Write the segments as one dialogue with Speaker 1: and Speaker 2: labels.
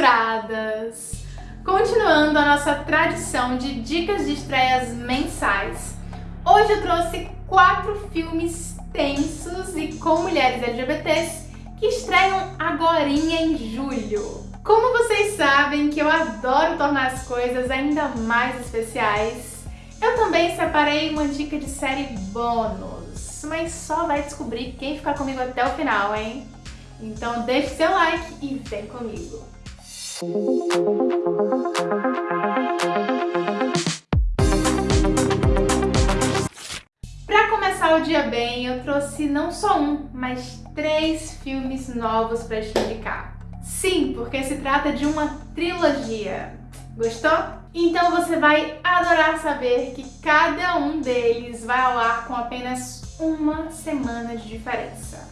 Speaker 1: censuradas! Continuando a nossa tradição de dicas de estreias mensais, hoje eu trouxe quatro filmes tensos e com mulheres LGBTs que estreiam agora em julho. Como vocês sabem que eu adoro tornar as coisas ainda mais especiais, eu também separei uma dica de série bônus, mas só vai descobrir quem ficar comigo até o final, hein? Então deixe seu like e vem comigo! Para começar o dia bem, eu trouxe não só um, mas três filmes novos para te indicar. Sim, porque se trata de uma trilogia. Gostou? Então você vai adorar saber que cada um deles vai ao ar com apenas uma semana de diferença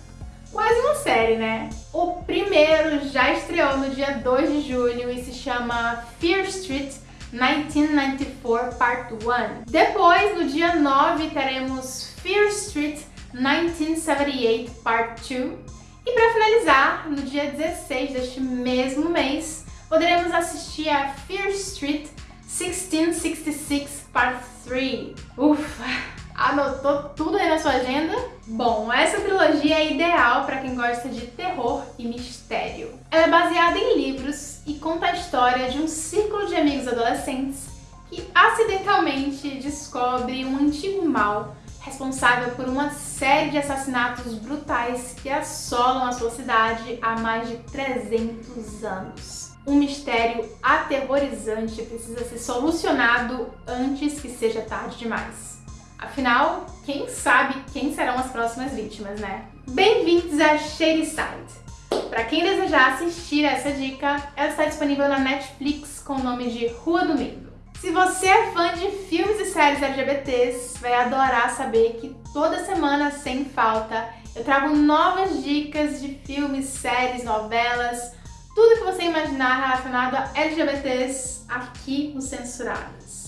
Speaker 1: quase uma série, né? O primeiro já estreou no dia 2 de julho e se chama Fear Street 1994 Part 1. Depois, no dia 9, teremos Fear Street 1978 Part 2. E para finalizar, no dia 16 deste mesmo mês, poderemos assistir a Fear Street 1666 Part 3. Ufa! Anotou tudo aí na sua agenda? Bom, essa trilogia é ideal para quem gosta de terror e mistério. Ela é baseada em livros e conta a história de um círculo de amigos adolescentes que acidentalmente descobre um antigo mal responsável por uma série de assassinatos brutais que assolam a sua cidade há mais de 300 anos. Um mistério aterrorizante precisa ser solucionado antes que seja tarde demais. Afinal, quem sabe quem serão as próximas vítimas, né? Bem-vindos a Shadyside! Para quem desejar assistir essa dica, ela está disponível na Netflix com o nome de Rua do Medo. Se você é fã de filmes e séries LGBTs, vai adorar saber que toda semana, sem falta, eu trago novas dicas de filmes, séries, novelas, tudo que você imaginar relacionado a LGBTs aqui no Censuradas.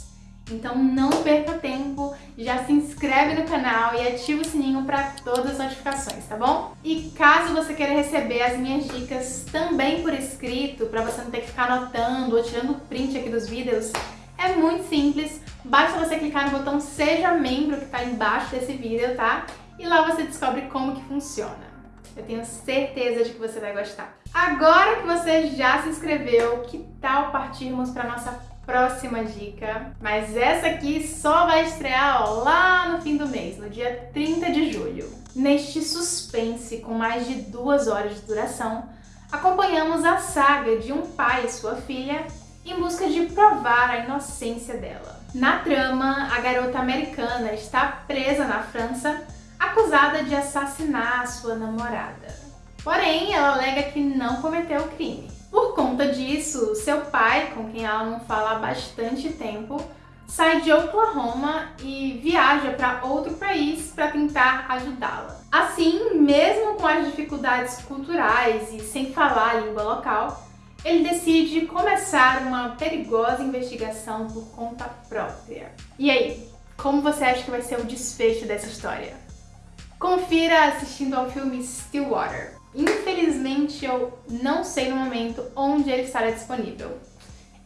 Speaker 1: Então não perca tempo, já se inscreve no canal e ativa o sininho para todas as notificações, tá bom? E caso você queira receber as minhas dicas também por escrito, para você não ter que ficar anotando ou tirando print aqui dos vídeos, é muito simples, basta você clicar no botão Seja Membro que está embaixo desse vídeo, tá? E lá você descobre como que funciona. Eu tenho certeza de que você vai gostar. Agora que você já se inscreveu, que tal partirmos para nossa próxima dica, mas essa aqui só vai estrear ó, lá no fim do mês, no dia 30 de julho. Neste suspense com mais de duas horas de duração, acompanhamos a saga de um pai e sua filha em busca de provar a inocência dela. Na trama, a garota americana está presa na França, acusada de assassinar a sua namorada. Porém, ela alega que não cometeu o crime. Por conta disso, seu pai, com quem ela não fala há bastante tempo, sai de Oklahoma e viaja para outro país para tentar ajudá-la. Assim, mesmo com as dificuldades culturais e sem falar a língua local, ele decide começar uma perigosa investigação por conta própria. E aí, como você acha que vai ser o desfecho dessa história? Confira assistindo ao filme Stillwater. Infelizmente, eu não sei no momento onde ele estará disponível.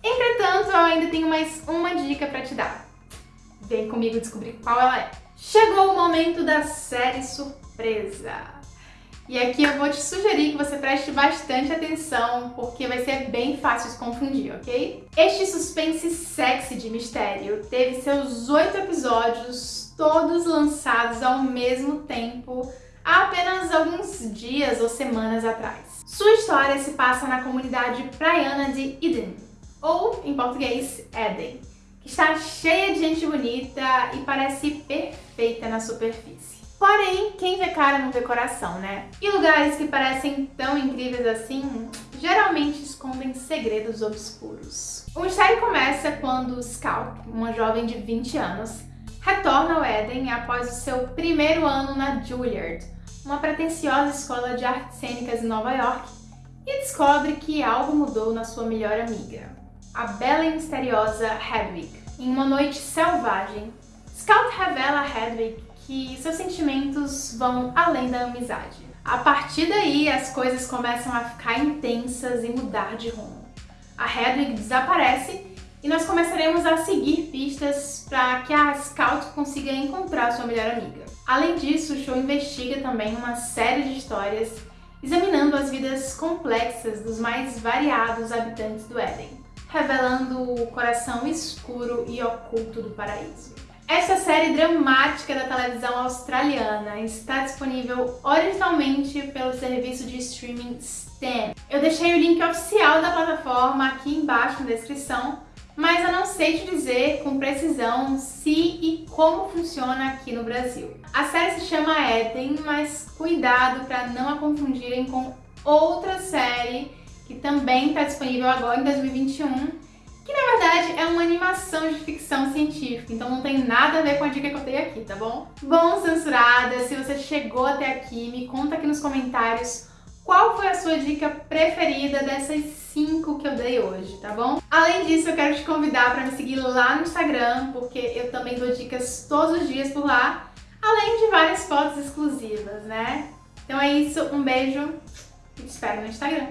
Speaker 1: Entretanto, eu ainda tenho mais uma dica para te dar. Vem comigo descobrir qual ela é. Chegou o momento da série surpresa. E aqui eu vou te sugerir que você preste bastante atenção, porque vai ser bem fácil se confundir, ok? Este suspense sexy de mistério teve seus oito episódios, todos lançados ao mesmo tempo, há apenas alguns dias ou semanas atrás. Sua história se passa na comunidade praiana de Eden, ou, em português, Eden, que está cheia de gente bonita e parece perfeita na superfície. Porém, quem vê cara não vê coração, né? E lugares que parecem tão incríveis assim, geralmente escondem segredos obscuros. O mistério começa quando Scout, uma jovem de 20 anos, retorna ao Eden após o seu primeiro ano na Juilliard, uma pretensiosa escola de artes cênicas em Nova York, e descobre que algo mudou na sua melhor amiga, a bela e misteriosa Hedwig. Em uma noite selvagem, Scout revela a Hedwig que seus sentimentos vão além da amizade. A partir daí, as coisas começam a ficar intensas e mudar de rumo. A Hedwig desaparece e nós começaremos a seguir pistas para que a Scout consiga encontrar sua melhor amiga. Além disso, o show investiga também uma série de histórias examinando as vidas complexas dos mais variados habitantes do Éden, revelando o coração escuro e oculto do paraíso. Essa série dramática da televisão australiana está disponível originalmente pelo serviço de streaming Stan. Eu deixei o link oficial da plataforma aqui embaixo na descrição, mas eu não sei te dizer com precisão se e como funciona aqui no Brasil. A série se chama Eden, mas cuidado para não a confundirem com outra série que também está disponível agora em 2021 que na verdade é uma animação de ficção científica, então não tem nada a ver com a dica que eu dei aqui, tá bom? Bom, censurada, se você chegou até aqui, me conta aqui nos comentários qual foi a sua dica preferida dessas 5 que eu dei hoje, tá bom? Além disso, eu quero te convidar para me seguir lá no Instagram, porque eu também dou dicas todos os dias por lá, além de várias fotos exclusivas, né? Então é isso, um beijo e te espero no Instagram.